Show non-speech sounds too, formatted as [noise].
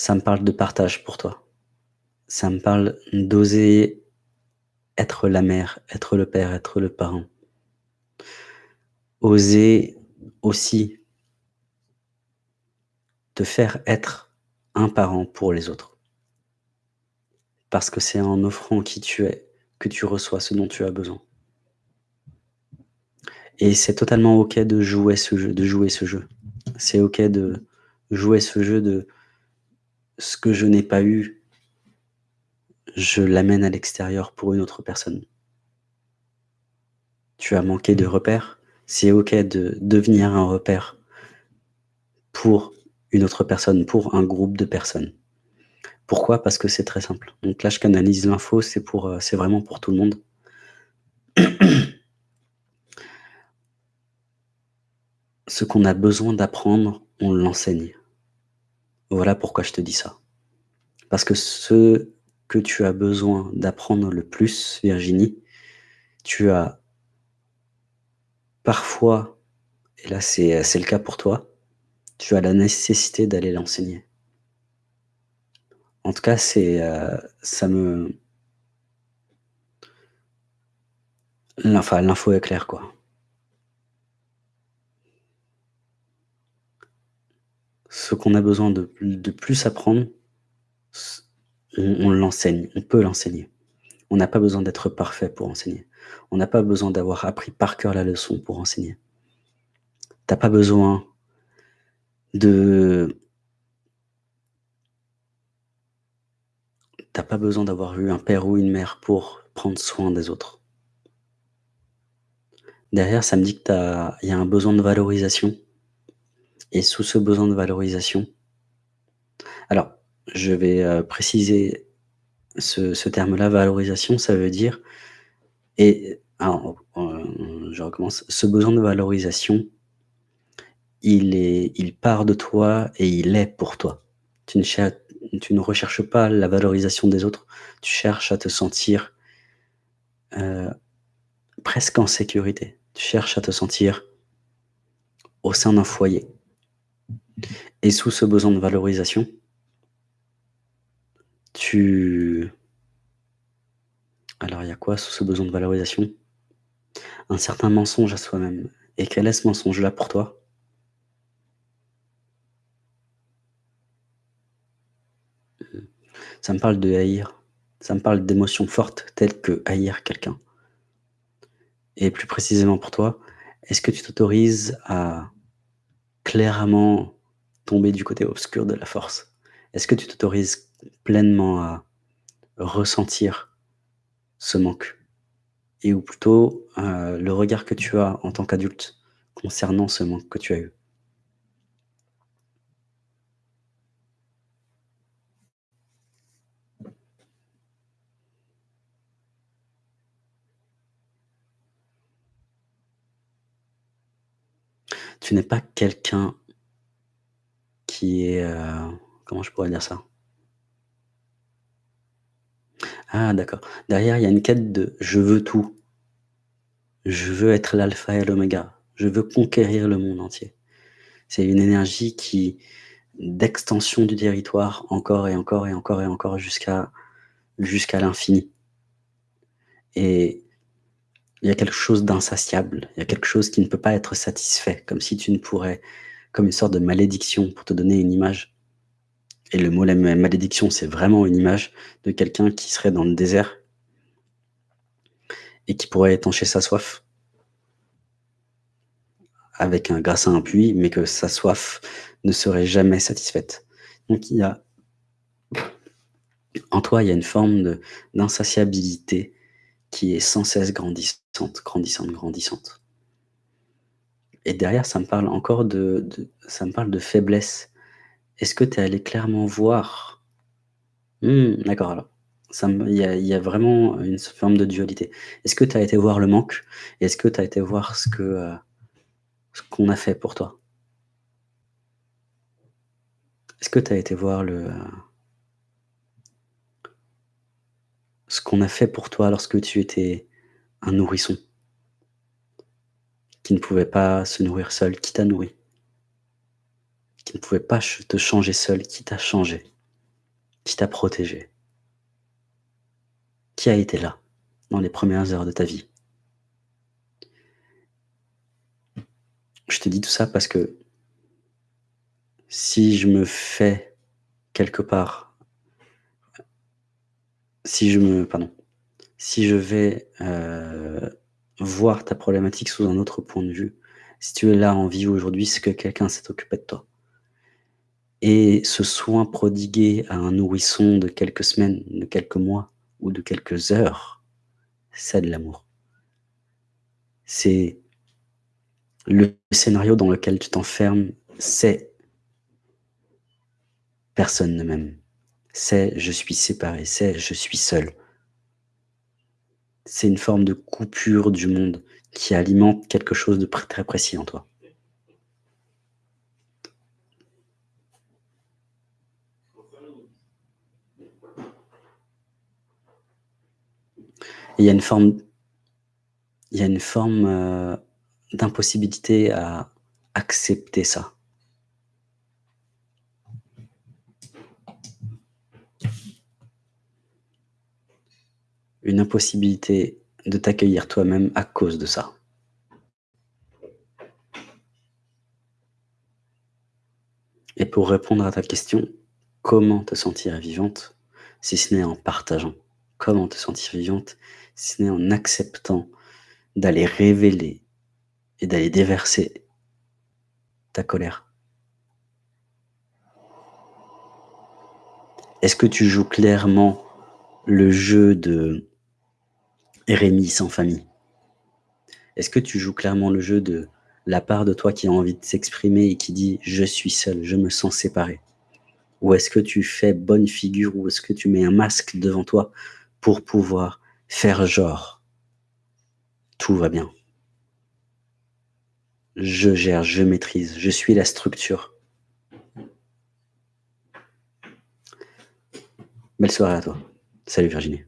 Ça me parle de partage pour toi. Ça me parle d'oser être la mère, être le père, être le parent. Oser aussi te faire être un parent pour les autres. Parce que c'est en offrant qui tu es que tu reçois ce dont tu as besoin. Et c'est totalement OK de jouer ce jeu de jouer ce jeu. C'est OK de jouer ce jeu de ce que je n'ai pas eu, je l'amène à l'extérieur pour une autre personne. Tu as manqué de repères, c'est OK de devenir un repère pour une autre personne, pour un groupe de personnes. Pourquoi? Parce que c'est très simple. Donc là, je canalise l'info, c'est c'est vraiment pour tout le monde. [clears throat] Ce qu'on a besoin d'apprendre, on l'enseigne. Voilà pourquoi je te dis ça. Parce que ce que tu as besoin d'apprendre le plus, Virginie, tu as parfois, et là c'est, le cas pour toi, tu as la nécessité d'aller l'enseigner. En tout cas, c'est, heu, ça me Enfin, l'info est claire, quoi. Ce qu'on a besoin de plus apprendre, on l'enseigne, on peut l'enseigner. On n'a pas besoin d'être parfait pour enseigner. On n'a pas besoin d'avoir appris par cœur la leçon pour enseigner. Tu as pas besoin de tu as pas besoin d'avoir eu un père ou une mère pour prendre soin des autres. Derrière, ça me dit que tu as il y a un besoin de valorisation et sous ce besoin de valorisation alors, je vais, heu, préciser ce terme-là, valorisation, ça veut dire et heu, je recommence. Ce besoin de valorisation, il est il part de toi et il est pour toi. Tu ne tu ne recherches pas la valorisation des autres, tu cherches à te sentir, heu, presque en sécurité. Tu cherches à te sentir au sein d'un foyer et sous ce besoin de valorisation tu alors il y a quoi sous ce besoin de valorisation? Un certain mensonge à soi-même et quel est ce mensonge-là pour toi? Ça me parle de haïr, ça me parle d'émotions fortes telles que haïr quelqu'un. Et plus précisément pour toi, est-ce que tu t'autorises à clairement tomber du côté obscur de la force? Est-ce que tu t'autorises pleinement à ressentir ce manque? Et ou plutôt, heu, le regard que tu as en tant qu'adulte concernant ce manque que tu as eu? Tu n'es pas quelqu'un heu, comment je pourrais dire ça? Ah d'accord. Derrière, il y a une quête de: «Je veux tout». Je veux être l'alpha et l'oméga. Je veux conquérir le monde entier. C'est une énergie qui d'extension du territoire encore et encore et encore et encore jusqu'à jusqu'à l'infini. Et il y a quelque chose d'insatiable, il y a quelque chose qui ne peut pas être satisfait, comme si tu ne pourrais comme une sorte de malédiction pour te donner une image. Et le mot la ma malédiction, c'est vraiment une image de quelqu'un qui serait dans le désert et qui pourrait étancher sa soif avec un grâce à un puits, mais que sa soif ne serait jamais satisfaite. Donc il y a en toi, il y a une forme d'insatiabilité qui est sans cesse grandissante, grandissante, grandissante. Et derrière, ça me parle encore de ça me parle de faiblesse. Est-ce que tu es allé clairement voir? Mmh, d'accord alors. Il y a vraiment une forme de dualité. Est-ce que tu as été voir le manque? Est-ce que tu as été voir heu, ce qu'on a fait pour toi? Est-ce que tu as été voir le, ce qu'on a fait pour toi lorsque tu étais un nourrisson? Qui ne pouvait pas se nourrir seul, qui t'a nourri? Qui ne pouvait pas te changer seul, qui t'a changé? Qui t'a protégé? Qui a été là, dans les premières heures de ta vie? Je te dis tout ça parce que si je me fais quelque part si je me pardon, si je vais, heu, voir ta problématique sous un autre point de vue, si tu es là en vie aujourd'hui, c'est que quelqu'un s'est occupé de toi. Et ce soin prodigué à un nourrisson de quelques semaines, de quelques mois ou de quelques heures, c'est de l'amour. C'est le scénario dans lequel tu t'enfermes, c'est personne ne m'aime. C'est je suis séparé, c'est je suis seul. C'est une forme de coupure du monde qui alimente quelque chose de très précis en toi. Il y a une forme heu, d'impossibilité à accepter ça. Une impossibilité de t'accueillir toi-même à cause de ça. Et pour répondre à ta question, comment te sentir vivante si ce n'est en partageant? Comment te sentir vivante si ce n'est en acceptant d'aller révéler et d'aller déverser ta colère? Est-ce que tu joues clairement le jeu de Rémi sans famille? Est-ce que tu joues clairement le jeu de la part de toi qui a envie de s'exprimer et qui dit: «Je suis seul, je me sens séparé»? Ou est-ce que tu fais bonne figure ou est-ce que tu mets un masque devant toi pour pouvoir faire genre? Tout va bien. Je gère, je maîtrise, je suis la structure. Belle soirée à toi. Salut Virginie.